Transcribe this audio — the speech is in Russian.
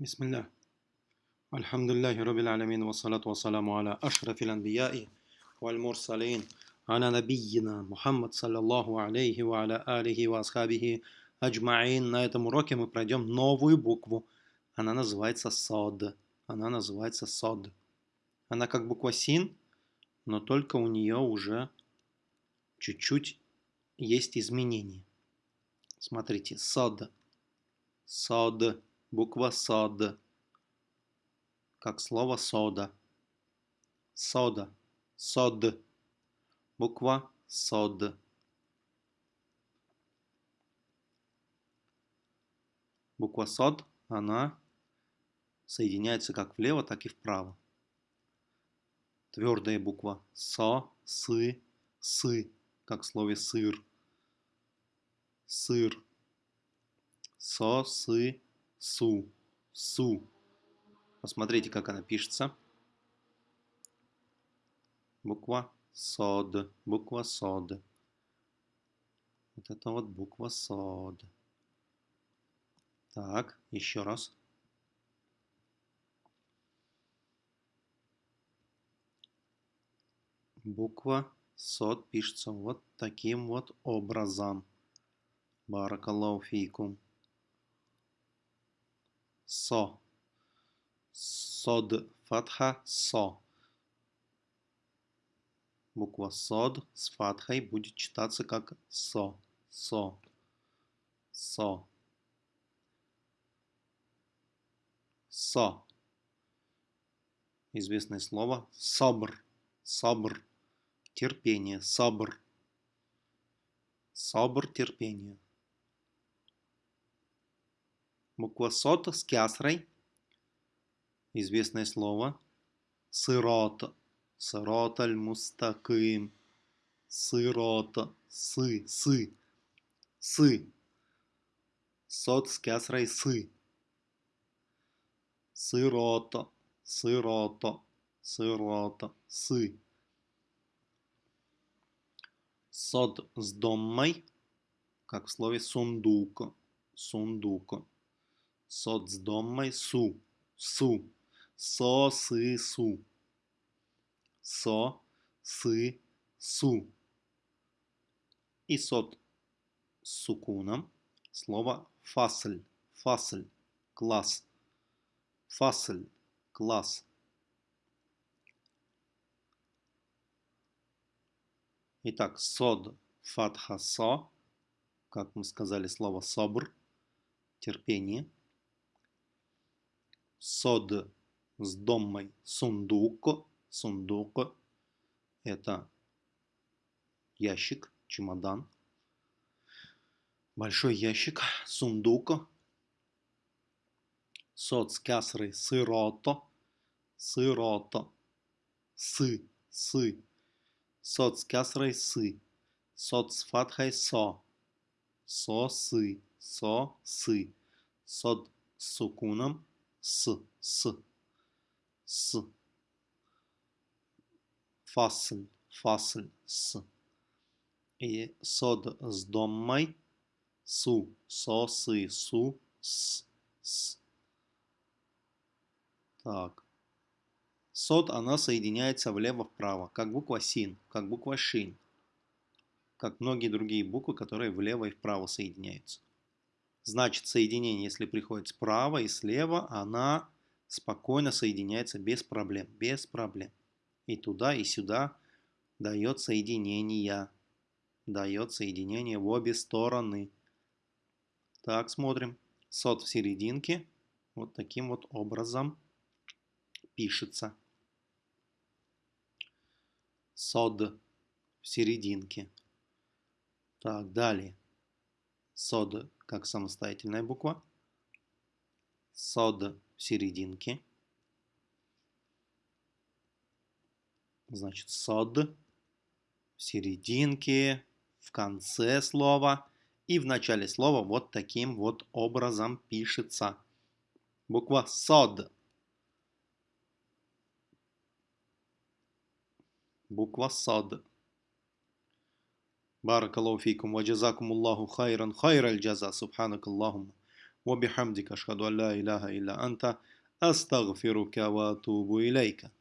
بسم الله الحمد لله رب العالمين والصلاة والسلام على أشرف الأنبياء والمرسلين على نبينا محمد صلى الله عليه وعلى آله وأصحابه أجمعين На этом уроке мы пройдем новую букву. Она называется сод. Она называется сод. Она как буква син, но только у нее уже чуть-чуть есть изменения. Смотрите, сод. Сод буква сод, как слово сода. Сода, сод, буква сод. Буква сод, она соединяется как влево, так и вправо. Твердая буква со, сы, сы, как в слове сыр. Сыр. Со, сы, Су. Су. Посмотрите, как она пишется. Буква СОД. Буква СОД. Вот это вот буква СОД. Так, еще раз. Буква СОД пишется вот таким вот образом. Баракаллаху фейкум со. Сод, фатха, со. Буква сод с фатхой будет читаться как со. Со. Со. Со. Известное слово сабр. Сабр. Терпение. Сабр. Сабр терпение. Буква сот с кясрой. Известное слово. Сырот. Сырот аль-мустаким. Сырот. Сы. Сы. Сы. Сот с кясрой сы. Сырота. Сырота. Сырота. Сы. Сод с доммой, как в слове сундук. Сундук соцдомой су, су, со, сы, су, со, сы, су. И сот сукуном слово фасль, фасль, класс, фасль, класс. Итак, сод, фатха, со, как мы сказали, слово собр, терпение – сод с домой сундук. Сундук – это ящик, чемодан. Большой ящик, сундук. Сод с кясрой сырото. Сырото. Сы, сы. Сод с кясрой сы. Сод с фатхой со. Со, сы. Со, сы. Сод с сукуном с, с, с. Фасль, фасль, с. И сод с доммой, су, со, сы, су, с, с. Так. Сод, она соединяется влево-вправо, как буква син, как буква шин, как многие другие буквы, которые влево и вправо соединяются. Значит, соединение, если приходит справа и слева, она спокойно соединяется без проблем. Без проблем. И туда, и сюда дает соединение. Дает соединение в обе стороны. Так, смотрим. Сот в серединке. Вот таким вот образом пишется. Сод в серединке. Так, далее. Сод как самостоятельная буква. Сод в серединке. Значит, сод в серединке, в конце слова и в начале слова вот таким вот образом пишется. Буква сод. Буква сод. بارك الله فيكم وجزاكم الله خيرا. خير الجزاء. سبحانك اللهم وبحمدك. أشهد أن لا إله إلا أنت. أستغفرك وأتوب إليك.